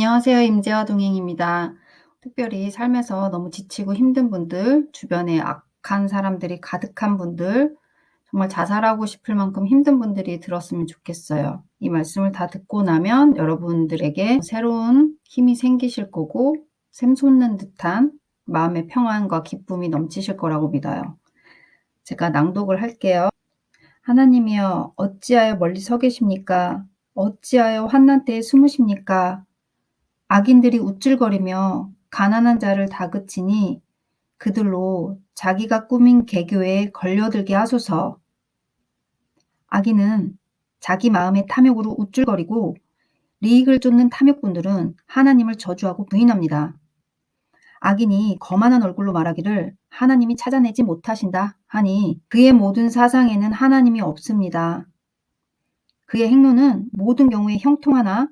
안녕하세요. 임재화 동행입니다. 특별히 삶에서 너무 지치고 힘든 분들, 주변에 악한 사람들이 가득한 분들, 정말 자살하고 싶을 만큼 힘든 분들이 들었으면 좋겠어요. 이 말씀을 다 듣고 나면 여러분들에게 새로운 힘이 생기실 거고 샘솟는 듯한 마음의 평안과 기쁨이 넘치실 거라고 믿어요. 제가 낭독을 할게요. 하나님이여 어찌하여 멀리 서 계십니까? 어찌하여 환난 때에 숨으십니까? 악인들이 우쭐거리며 가난한 자를 다그치니 그들로 자기가 꾸민 개교에 걸려들게 하소서. 악인은 자기 마음의 탐욕으로 우쭐거리고 리익을 쫓는 탐욕꾼들은 하나님을 저주하고 부인합니다. 악인이 거만한 얼굴로 말하기를 하나님이 찾아내지 못하신다 하니 그의 모든 사상에는 하나님이 없습니다. 그의 행로는 모든 경우에 형통하나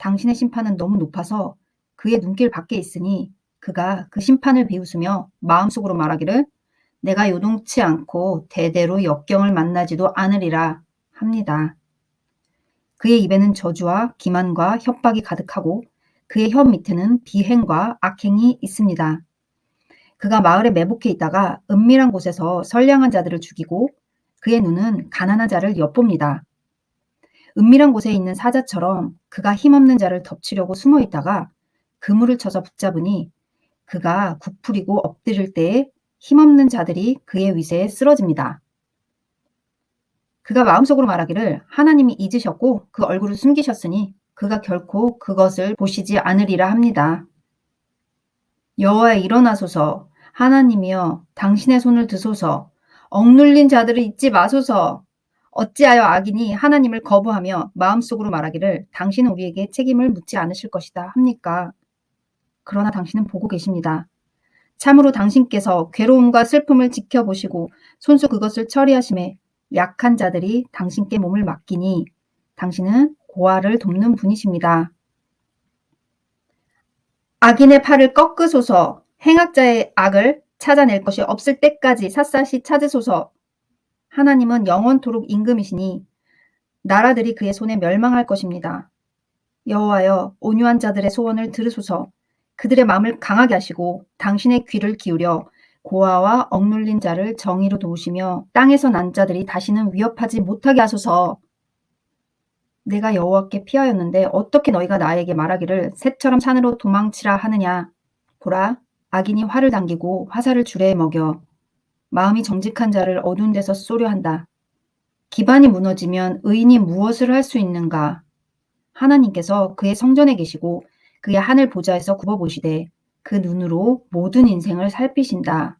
당신의 심판은 너무 높아서 그의 눈길 밖에 있으니 그가 그 심판을 비웃으며 마음속으로 말하기를 내가 요동치 않고 대대로 역경을 만나지도 않으리라 합니다. 그의 입에는 저주와 기만과 협박이 가득하고 그의 혀 밑에는 비행과 악행이 있습니다. 그가 마을에 매복해 있다가 은밀한 곳에서 선량한 자들을 죽이고 그의 눈은 가난한 자를 엿봅니다. 은밀한 곳에 있는 사자처럼 그가 힘없는 자를 덮치려고 숨어 있다가 그물을 쳐서 붙잡으니 그가 구풀이고 엎드릴 때에 힘없는 자들이 그의 위세에 쓰러집니다. 그가 마음속으로 말하기를 하나님이 잊으셨고 그 얼굴을 숨기셨으니 그가 결코 그것을 보시지 않으리라 합니다. 여호와 일어나소서 하나님이여 당신의 손을 드소서 억눌린 자들을 잊지 마소서 어찌하여 악인이 하나님을 거부하며 마음속으로 말하기를 당신은 우리에게 책임을 묻지 않으실 것이다 합니까? 그러나 당신은 보고 계십니다. 참으로 당신께서 괴로움과 슬픔을 지켜보시고 손수 그것을 처리하심에 약한 자들이 당신께 몸을 맡기니 당신은 고아를 돕는 분이십니다. 악인의 팔을 꺾으소서 행악자의 악을 찾아낼 것이 없을 때까지 샅샅이 찾으소서 하나님은 영원토록 임금이시니 나라들이 그의 손에 멸망할 것입니다. 여호와여 온유한 자들의 소원을 들으소서. 그들의 마음을 강하게 하시고 당신의 귀를 기울여 고아와 억눌린 자를 정의로 도우시며 땅에서 난 자들이 다시는 위협하지 못하게 하소서. 내가 여호와께 피하였는데 어떻게 너희가 나에게 말하기를 새처럼 산으로 도망치라 하느냐? 보라 악인이 활을 당기고 화살을 줄에 먹여 마음이 정직한 자를 어두운 데서 쏘려 한다. 기반이 무너지면 의인이 무엇을 할 수 있는가? 하나님께서 그의 성전에 계시고 그의 하늘 보좌에서 굽어보시되 그 눈으로 모든 인생을 살피신다.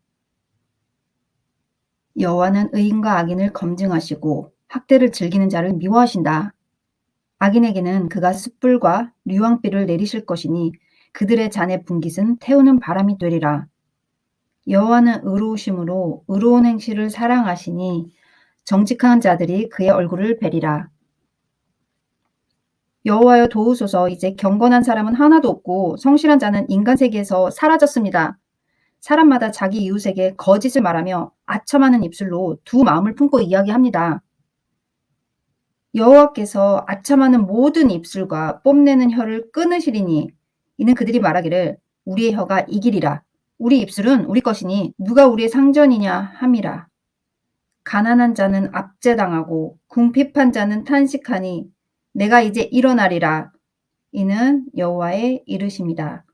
여호와는 의인과 악인을 검증하시고 학대를 즐기는 자를 미워하신다. 악인에게는 그가 숯불과 류왕비를 내리실 것이니 그들의 잔의 분깃은 태우는 바람이 되리라. 여호와는 의로우심으로 의로운 행실을 사랑하시니 정직한 자들이 그의 얼굴을 뵈리라. 여호와여 도우소서 이제 경건한 사람은 하나도 없고 성실한 자는 인간 세계에서 사라졌습니다. 사람마다 자기 이웃에게 거짓을 말하며 아첨하는 입술로 두 마음을 품고 이야기합니다. 여호와께서 아첨하는 모든 입술과 뽐내는 혀를 끊으시리니 이는 그들이 말하기를 우리의 혀가 이기리라. 우리 입술은 우리 것이니 누가 우리의 상전이냐 함이라. 가난한 자는 압제당하고 궁핍한 자는 탄식하니 내가 이제 일어나리라. 이는 여호와의 이르심이다.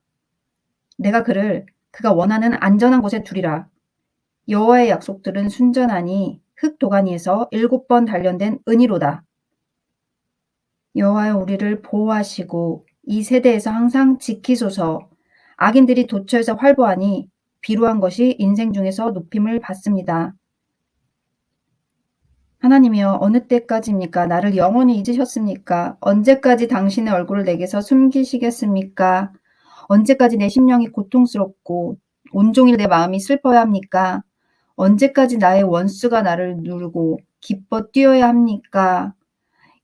내가 그를 그가 원하는 안전한 곳에 두리라. 여호와의 약속들은 순전하니 흙 도가니에서 일곱 번 단련된 은이로다. 여호와여 우리를 보호하시고 이 세대에서 항상 지키소서. 악인들이 도처에서 활보하니 비루한 것이 인생 중에서 높임을 받습니다. 하나님이여 어느 때까지입니까? 나를 영원히 잊으셨습니까? 언제까지 당신의 얼굴을 내게서 숨기시겠습니까? 언제까지 내 심령이 고통스럽고 온종일 내 마음이 슬퍼야 합니까? 언제까지 나의 원수가 나를 누르고 기뻐 뛰어야 합니까?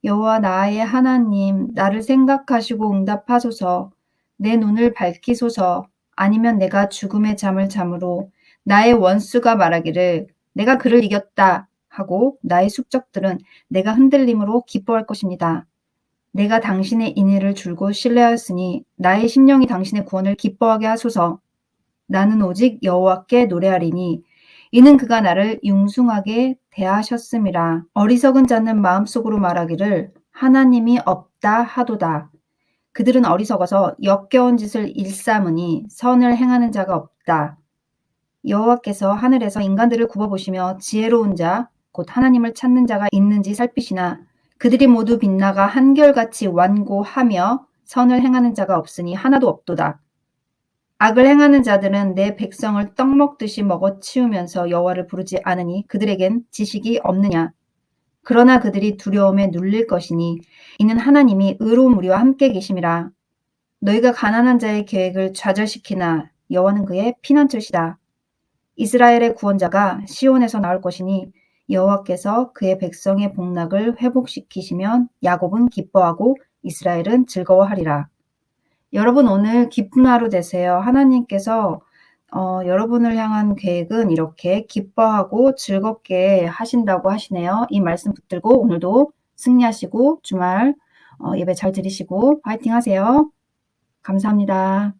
여호와 나의 하나님 나를 생각하시고 응답하소서 내 눈을 밝히소서 아니면 내가 죽음의 잠을 잠으로 나의 원수가 말하기를 내가 그를 이겼다 하고 나의 숙적들은 내가 흔들림으로 기뻐할 것입니다. 내가 당신의 인애를 줄곧 신뢰하였으니 나의 심령이 당신의 구원을 기뻐하게 하소서. 나는 오직 여호와께 노래하리니 이는 그가 나를 융숭하게 대하셨음이라. 어리석은 자는 마음속으로 말하기를 하나님이 없다 하도다. 그들은 어리석어서 역겨운 짓을 일삼으니 선을 행하는 자가 없다. 여호와께서 하늘에서 인간들을 굽어보시며 지혜로운 자, 곧 하나님을 찾는 자가 있는지 살피시나 그들이 모두 빛나가 한결같이 완고하며 선을 행하는 자가 없으니 하나도 없도다. 악을 행하는 자들은 내 백성을 떡 먹듯이 먹어 치우면서 여호와를 부르지 않으니 그들에겐 지식이 없느냐. 그러나 그들이 두려움에 눌릴 것이니 이는 하나님이 의로운 우리와 함께 계심이라. 너희가 가난한 자의 계획을 좌절시키나 여호와는 그의 피난처시다. 이스라엘의 구원자가 시온에서 나올 것이니 여호와께서 그의 백성의 복락을 회복시키시면 야곱은 기뻐하고 이스라엘은 즐거워하리라. 여러분 오늘 기쁜 하루 되세요. 하나님께서 어, 여러분을 향한 계획은 이렇게 기뻐하고 즐겁게 하신다고 하시네요. 이 말씀 붙들고 오늘도 승리하시고 주말 어, 예배 잘 드리시고 파이팅 하세요. 감사합니다.